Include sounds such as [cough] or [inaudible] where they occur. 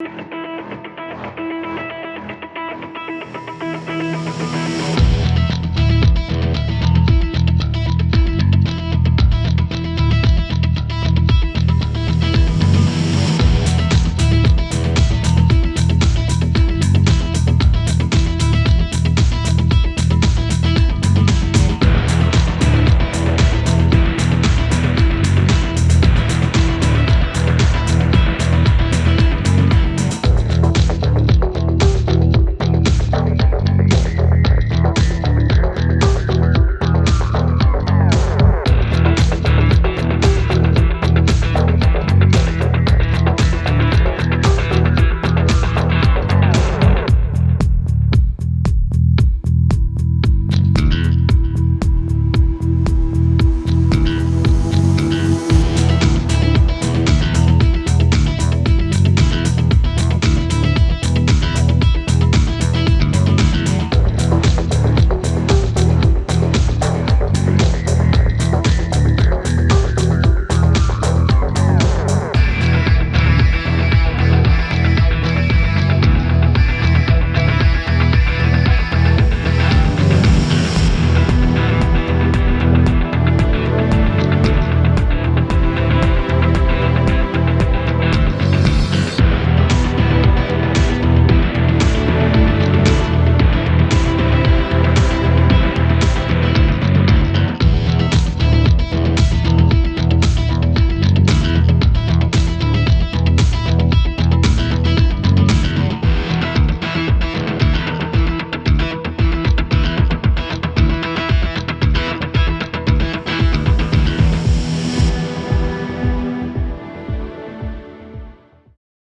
you [laughs]